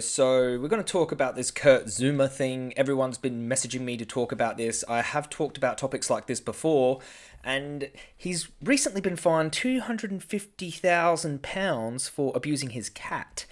So, we're going to talk about this Kurt Zouma thing. Everyone's been messaging me to talk about this. I have talked about topics like this before, and he's recently been fined £250,000 for abusing his cat.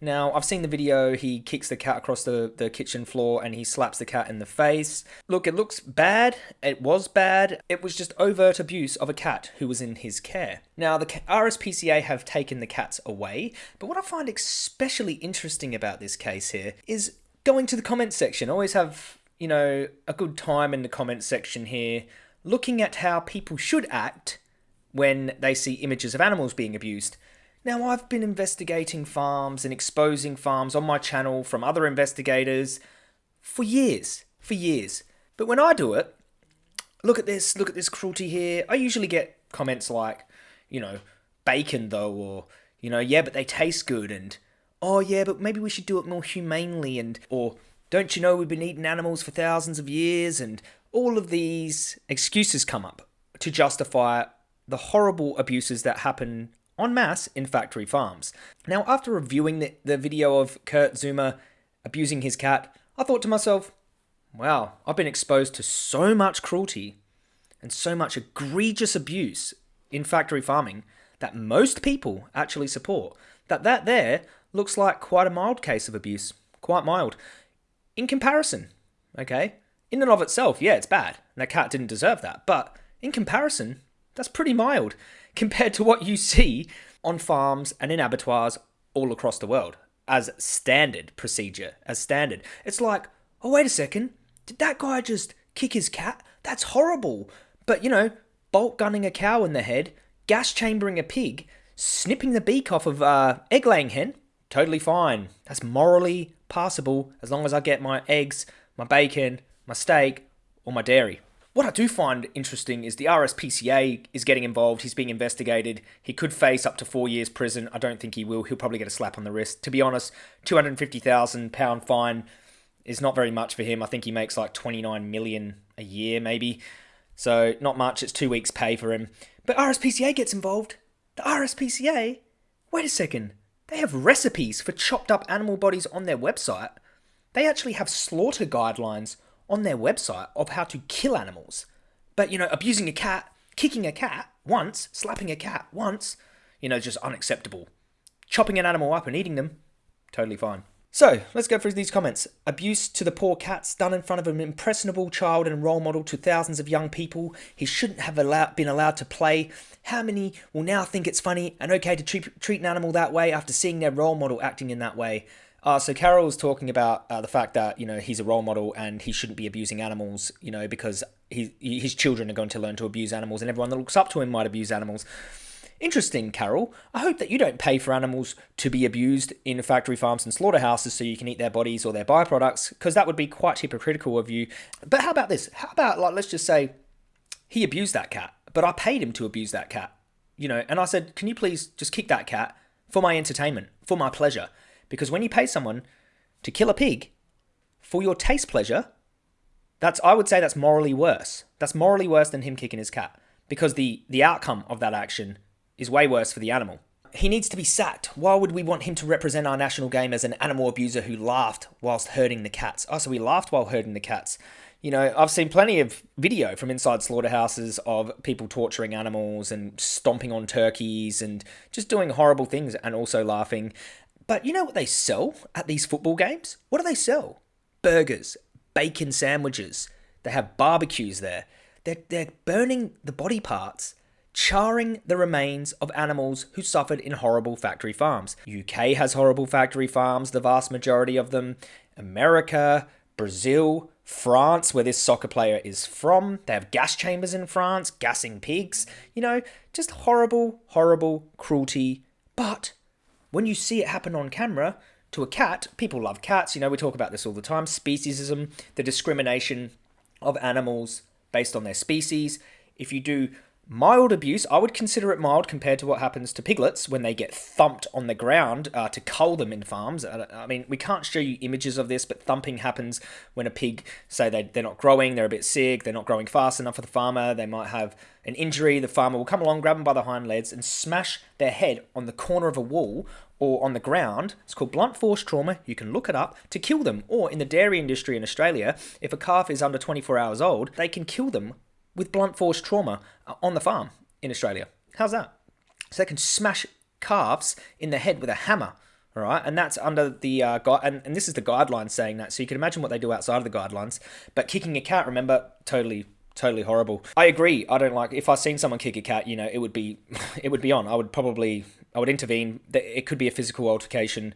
Now, I've seen the video, he kicks the cat across the, the kitchen floor and he slaps the cat in the face. Look, it looks bad. It was bad. It was just overt abuse of a cat who was in his care. Now, the RSPCA have taken the cats away, but what I find especially interesting about this case here is going to the comment section. I always have, you know, a good time in the comment section here, looking at how people should act when they see images of animals being abused. Now, I've been investigating farms and exposing farms on my channel from other investigators for years, for years. But when I do it, look at this, look at this cruelty here, I usually get comments like, you know, bacon though, or, you know, yeah, but they taste good, and, oh yeah, but maybe we should do it more humanely, and, or, don't you know we've been eating animals for thousands of years, and all of these excuses come up to justify the horrible abuses that happen en masse in factory farms. Now, after reviewing the, the video of Kurt Zouma abusing his cat, I thought to myself, wow, I've been exposed to so much cruelty and so much egregious abuse in factory farming that most people actually support. That that there looks like quite a mild case of abuse, quite mild. In comparison, okay? In and of itself, yeah, it's bad. And that cat didn't deserve that. But in comparison, that's pretty mild compared to what you see on farms and in abattoirs all across the world as standard procedure, as standard. It's like, oh, wait a second, did that guy just kick his cat? That's horrible. But, you know, bolt gunning a cow in the head, gas chambering a pig, snipping the beak off of uh, egg laying hen, totally fine. That's morally passable as long as I get my eggs, my bacon, my steak, or my dairy. What I do find interesting is the RSPCA is getting involved. He's being investigated. He could face up to four years prison. I don't think he will. He'll probably get a slap on the wrist. To be honest, two hundred fifty thousand pound fine is not very much for him. I think he makes like twenty nine million a year, maybe. So not much. It's two weeks' pay for him. But RSPCA gets involved. The RSPCA. Wait a second. They have recipes for chopped up animal bodies on their website. They actually have slaughter guidelines on their website of how to kill animals. But, you know, abusing a cat, kicking a cat once, slapping a cat once, you know, just unacceptable. Chopping an animal up and eating them, totally fine. So, let's go through these comments. Abuse to the poor cats done in front of an impressionable child and role model to thousands of young people. He shouldn't have allowed, been allowed to play. How many will now think it's funny and okay to treat, treat an animal that way after seeing their role model acting in that way? Uh, so Carol's talking about uh, the fact that you know he's a role model and he shouldn't be abusing animals, you know, because he, his children are going to learn to abuse animals, and everyone that looks up to him might abuse animals. Interesting, Carol. I hope that you don't pay for animals to be abused in factory farms and slaughterhouses so you can eat their bodies or their byproducts, because that would be quite hypocritical of you. But how about this? How about like let's just say he abused that cat, but I paid him to abuse that cat, you know, and I said, can you please just kick that cat for my entertainment, for my pleasure? Because when you pay someone to kill a pig for your taste pleasure, that's I would say that's morally worse. That's morally worse than him kicking his cat because the the outcome of that action is way worse for the animal. He needs to be sacked. Why would we want him to represent our national game as an animal abuser who laughed whilst herding the cats? Oh, so he laughed while herding the cats. You know, I've seen plenty of video from inside slaughterhouses of people torturing animals and stomping on turkeys and just doing horrible things and also laughing. But you know what they sell at these football games? What do they sell? Burgers, bacon sandwiches. They have barbecues there. They're, they're burning the body parts, charring the remains of animals who suffered in horrible factory farms. UK has horrible factory farms, the vast majority of them. America, Brazil, France, where this soccer player is from. They have gas chambers in France, gassing pigs. You know, just horrible, horrible cruelty. But when you see it happen on camera to a cat, people love cats, you know, we talk about this all the time speciesism, the discrimination of animals based on their species. If you do mild abuse, I would consider it mild compared to what happens to piglets when they get thumped on the ground uh, to cull them in farms. I mean, we can't show you images of this, but thumping happens when a pig, say they, they're not growing, they're a bit sick, they're not growing fast enough for the farmer, they might have an injury. The farmer will come along, grab them by the hind legs, and smash their head on the corner of a wall or on the ground. It's called blunt force trauma. You can look it up to kill them. Or in the dairy industry in Australia, if a calf is under 24 hours old, they can kill them with blunt force trauma uh, on the farm in Australia. How's that? So they can smash calves in the head with a hammer. All right, and that's under the uh, guide, and, and this is the guidelines saying that. So you can imagine what they do outside of the guidelines. But kicking a cat, remember, totally totally horrible. I agree. I don't like if I seen someone kick a cat, you know, it would be it would be on. I would probably I would intervene. It could be a physical altercation,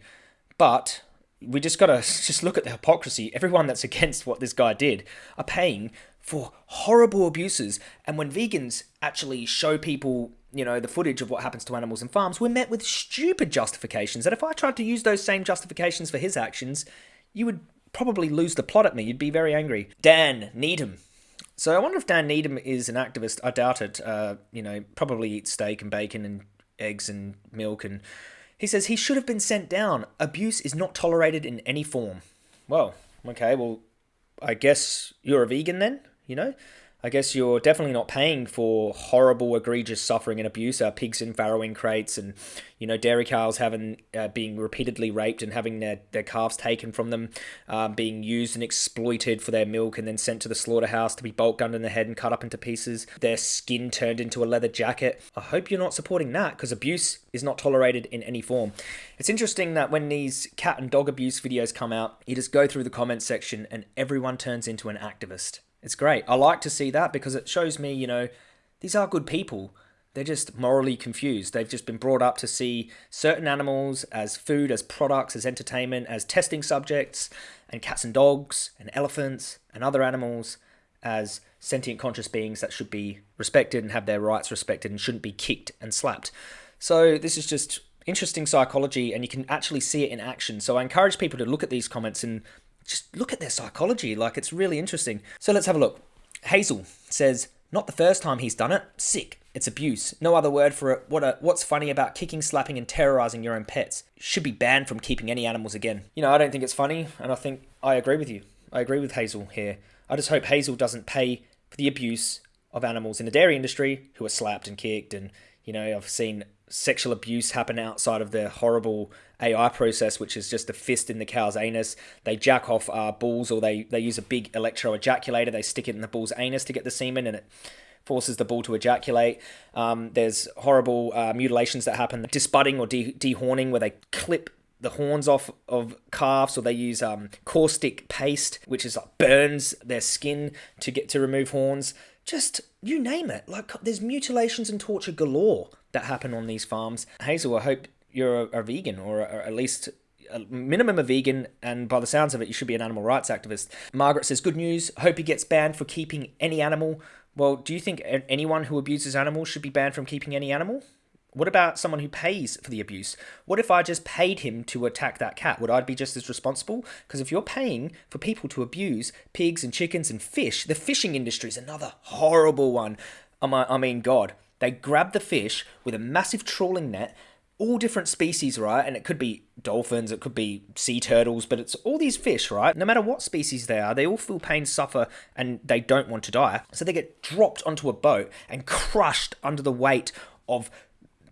but we just got to just look at the hypocrisy. Everyone that's against what this guy did are paying for horrible abuses. And when vegans actually show people, you know, the footage of what happens to animals in farms, we're met with stupid justifications. And if I tried to use those same justifications for his actions, you would probably lose the plot at me. You'd be very angry. Dan Needham. So I wonder if Dan Needham is an activist. I doubt it. Uh, you know, probably eats steak and bacon and eggs and milk. And he says he should have been sent down. Abuse is not tolerated in any form. Well, okay, well, I guess you're a vegan then? You know? I guess you're definitely not paying for horrible, egregious suffering and abuse. Uh, pigs in farrowing crates, and you know dairy cows having uh, being repeatedly raped and having their, their calves taken from them, um, being used and exploited for their milk, and then sent to the slaughterhouse to be bolt gunned in the head and cut up into pieces. Their skin turned into a leather jacket. I hope you're not supporting that because abuse is not tolerated in any form. It's interesting that when these cat and dog abuse videos come out, you just go through the comment section and everyone turns into an activist. It's great. I like to see that because it shows me, you know, these are good people. They're just morally confused. They've just been brought up to see certain animals as food, as products, as entertainment, as testing subjects, and cats and dogs, and elephants, and other animals as sentient conscious beings that should be respected and have their rights respected and shouldn't be kicked and slapped. So this is just interesting psychology and you can actually see it in action. So I encourage people to look at these comments and just look at their psychology. Like it's really interesting. So let's have a look. Hazel says, not the first time he's done it. Sick. It's abuse. No other word for it. What a, what's funny about kicking, slapping, and terrorizing your own pets? Should be banned from keeping any animals again. You know, I don't think it's funny, and I think I agree with you. I agree with Hazel here. I just hope Hazel doesn't pay for the abuse of animals in the dairy industry who are slapped and kicked. And, you know, I've seen sexual abuse happen outside of the horrible AI process, which is just a fist in the cow's anus. They jack off uh, bulls or they, they use a big electro ejaculator. They stick it in the bull's anus to get the semen and it forces the bull to ejaculate. Um, there's horrible uh, mutilations that happen, disbudding or de- dehorning, where they clip the horns off of calves, or they use um, caustic paste, which is like burns their skin to get to remove horns. Just you name it. Like there's mutilations and torture galore that happen on these farms. Hazel, I hope you're a, a vegan or, a, or at least a minimum a vegan, and by the sounds of it, you should be an animal rights activist. Margaret says, Good news. Hope he gets banned for keeping any animal. Well, do you think anyone who abuses animals should be banned from keeping any animal? What about someone who pays for the abuse? What if I just paid him to attack that cat? Would I be just as responsible? Because if you're paying for people to abuse pigs and chickens and fish, the fishing industry is another horrible one. I mean, God, they grab the fish with a massive trawling net all different species, right? And it could be dolphins, it could be sea turtles, but it's all these fish, right? No matter what species they are, they all feel pain, suffer, and they don't want to die. So they get dropped onto a boat and crushed under the weight of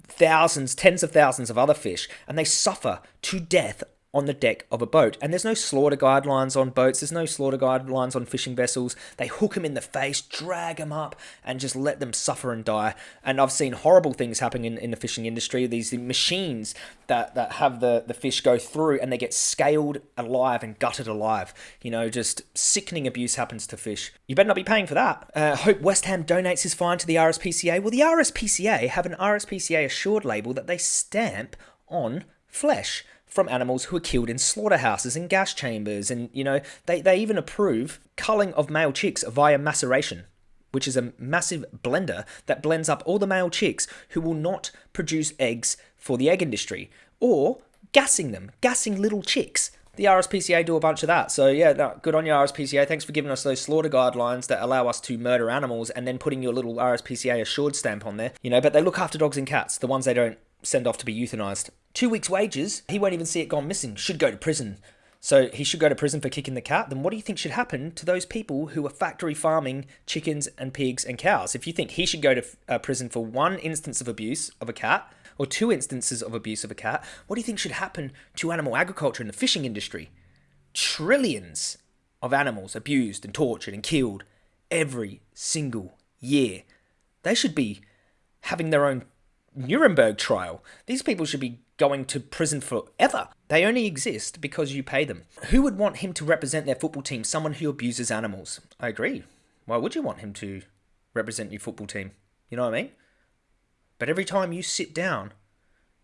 thousands, tens of thousands of other fish, and they suffer to death on the deck of a boat. And there's no slaughter guidelines on boats, there's no slaughter guidelines on fishing vessels. They hook them in the face, drag them up, and just let them suffer and die. And I've seen horrible things happening in, in the fishing industry. These machines that, that have the, the fish go through and they get scaled alive and gutted alive. You know, just sickening abuse happens to fish. You better not be paying for that. Uh, hope West Ham donates his fine to the RSPCA. Well, the RSPCA have an RSPCA assured label that they stamp on flesh from animals who are killed in slaughterhouses and gas chambers. And, you know, they, they even approve culling of male chicks via maceration, which is a massive blender that blends up all the male chicks who will not produce eggs for the egg industry, or gassing them, gassing little chicks. The RSPCA do a bunch of that. So, yeah, no, good on you, RSPCA. Thanks for giving us those slaughter guidelines that allow us to murder animals and then putting your little RSPCA assured stamp on there. You know, but they look after dogs and cats, the ones they don't send off to be euthanized. Two weeks' wages, he won't even see it gone missing, should go to prison. So he should go to prison for kicking the cat. Then what do you think should happen to those people who are factory farming chickens and pigs and cows? If you think he should go to uh, prison for one instance of abuse of a cat, or two instances of abuse of a cat, what do you think should happen to animal agriculture and the fishing industry? Trillions of animals abused and tortured and killed every single year. They should be having their own Nuremberg trial. These people should be going to prison forever. They only exist because you pay them. Who would want him to represent their football team? Someone who abuses animals. I agree. Why would you want him to represent your football team? You know what I mean? But every time you sit down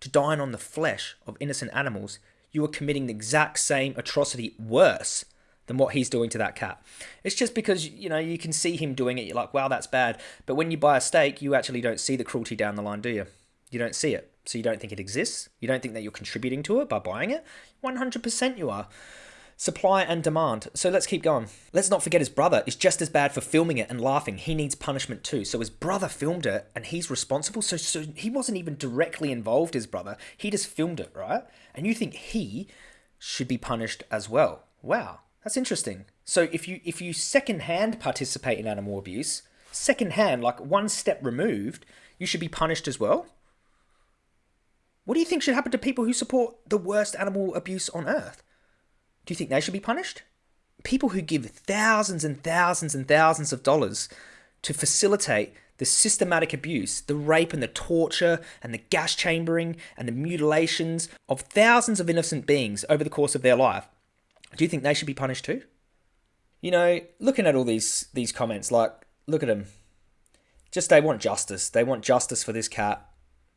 to dine on the flesh of innocent animals, you are committing the exact same atrocity worse than what he's doing to that cat. It's just because, you know, you can see him doing it, you're like, wow, that's bad. But when you buy a steak, you actually don't see the cruelty down the line, do you? You don't see it. So you don't think it exists. You don't think that you're contributing to it by buying it. 100% you are. Supply and demand. So let's keep going. Let's not forget his brother is just as bad for filming it and laughing. He needs punishment too. So his brother filmed it and he's responsible. So, so he wasn't even directly involved, his brother. He just filmed it, right? And you think he should be punished as well. Wow, that's interesting. So if you if you secondhand participate in animal abuse, secondhand, like one step removed, you should be punished as well. What do you think should happen to people who support the worst animal abuse on earth? Do you think they should be punished? People who give thousands and thousands and thousands of dollars to facilitate the systematic abuse, the rape and the torture and the gas chambering and the mutilations of thousands of innocent beings over the course of their life. Do you think they should be punished too? You know, looking at all these these comments, like, look at them. Just they want justice. They want justice for this cat.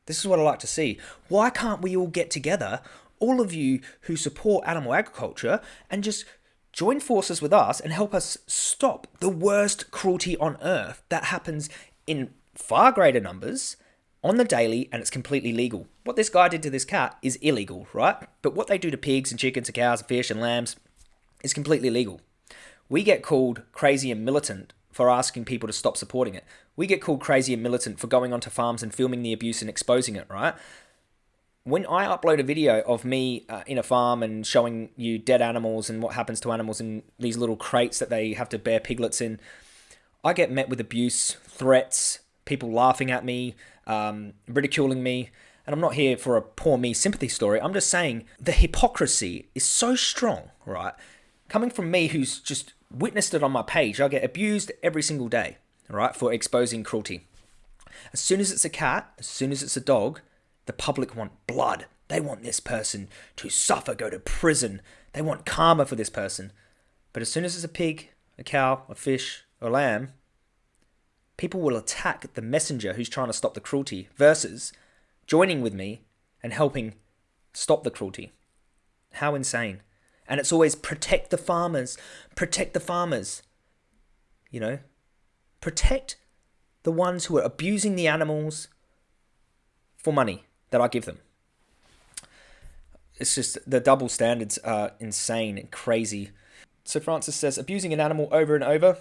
This is what I like to see. Why can't we all get together, all of you who support animal agriculture, and just join forces with us and help us stop the worst cruelty on earth that happens in far greater numbers on the daily and it's completely legal. What this guy did to this cat is illegal, right? But what they do to pigs and chickens and cows and fish and lambs is completely legal. We get called crazy and militant for asking people to stop supporting it. We get called crazy and militant for going onto farms and filming the abuse and exposing it, right? When I upload a video of me uh, in a farm and showing you dead animals and what happens to animals in these little crates that they have to bear piglets in, I get met with abuse, threats, people laughing at me, um, ridiculing me. And I'm not here for a poor me sympathy story. I'm just saying the hypocrisy is so strong, right? Coming from me who's just witnessed it on my page. I get abused every single day, right, for exposing cruelty. As soon as it's a cat, as soon as it's a dog, the public want blood. They want this person to suffer, go to prison. They want karma for this person. But as soon as it's a pig, a cow, a fish, a lamb, people will attack the messenger who's trying to stop the cruelty versus joining with me and helping stop the cruelty. How insane. And it's always protect the farmers, protect the farmers. You know, protect the ones who are abusing the animals for money that I give them. It's just the double standards are insane and crazy. So Francis says abusing an animal over and over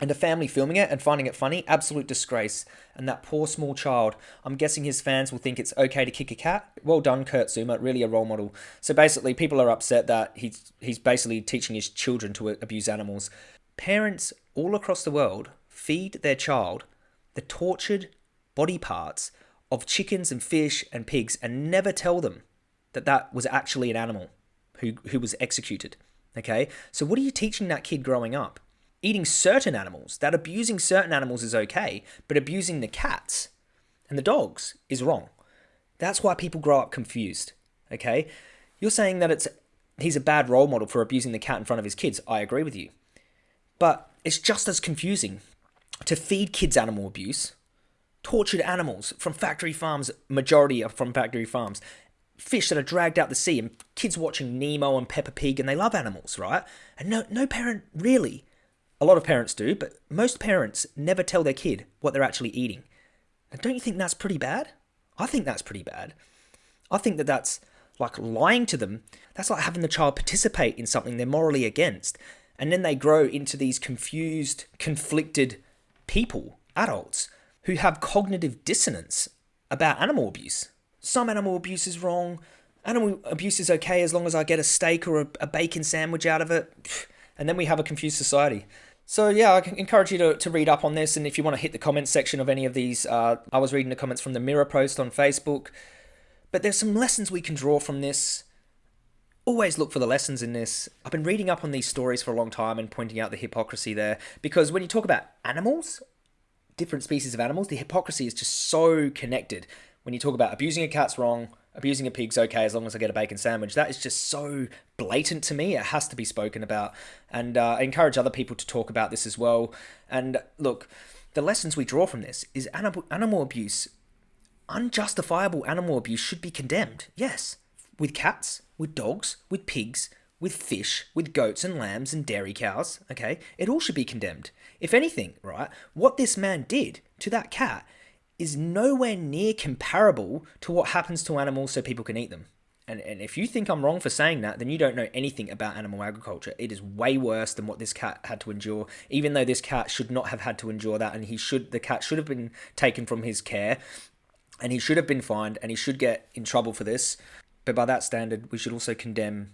and a family filming it and finding it funny, absolute disgrace. And that poor small child, I'm guessing his fans will think it's okay to kick a cat. Well done, Kurt Zouma, really a role model. So basically, people are upset that he's he's basically teaching his children to abuse animals. Parents all across the world feed their child the tortured body parts of chickens and fish and pigs and never tell them that that was actually an animal who who was executed. Okay, so what are you teaching that kid growing up? Eating certain animals, that abusing certain animals is okay, but abusing the cats and the dogs is wrong. That's why people grow up confused. Okay? You're saying that it's he's a bad role model for abusing the cat in front of his kids. I agree with you. But it's just as confusing to feed kids animal abuse, tortured animals from factory farms, majority are from factory farms, fish that are dragged out the sea, and kids watching Nemo and Peppa Pig, and they love animals, right? And no, no parent really a lot of parents do, but most parents never tell their kid what they're actually eating. And don't you think that's pretty bad? I think that's pretty bad. I think that that's like lying to them. That's like having the child participate in something they're morally against. And then they grow into these confused, conflicted people, adults, who have cognitive dissonance about animal abuse. Some animal abuse is wrong. Animal abuse is okay as long as I get a steak or a, a bacon sandwich out of it. And then we have a confused society. So yeah, I encourage you to, to read up on this, and if you want to hit the comments section of any of these, uh, I was reading the comments from the Mirror post on Facebook. But there's some lessons we can draw from this. Always look for the lessons in this. I've been reading up on these stories for a long time and pointing out the hypocrisy there because when you talk about animals, different species of animals, the hypocrisy is just so connected. When you talk about abusing a cat's wrong, abusing a pig's okay as long as I get a bacon sandwich. That is just so blatant to me. It has to be spoken about. And uh, I encourage other people to talk about this as well. And look, the lessons we draw from this is animal, animal abuse, unjustifiable animal abuse should be condemned. Yes, with cats, with dogs, with pigs, with fish, with goats and lambs and dairy cows, okay? It all should be condemned. If anything, right, what this man did to that cat is nowhere near comparable to what happens to animals so people can eat them. And, and if you think I'm wrong for saying that, then you don't know anything about animal agriculture. It is way worse than what this cat had to endure. Even though this cat should not have had to endure that, and he should, the cat should have been taken from his care, and he should have been fined, and he should get in trouble for this. But by that standard, we should also condemn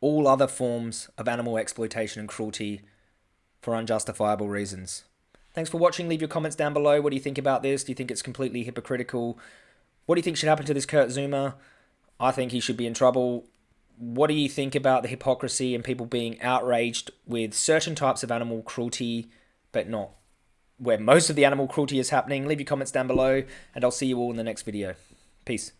all other forms of animal exploitation and cruelty for unjustifiable reasons. Thanks for watching. Leave your comments down below. What do you think about this? Do you think it's completely hypocritical? What do you think should happen to this Kurt Zouma? I think he should be in trouble. What do you think about the hypocrisy and people being outraged with certain types of animal cruelty, but not where most of the animal cruelty is happening? Leave your comments down below, and I'll see you all in the next video. Peace.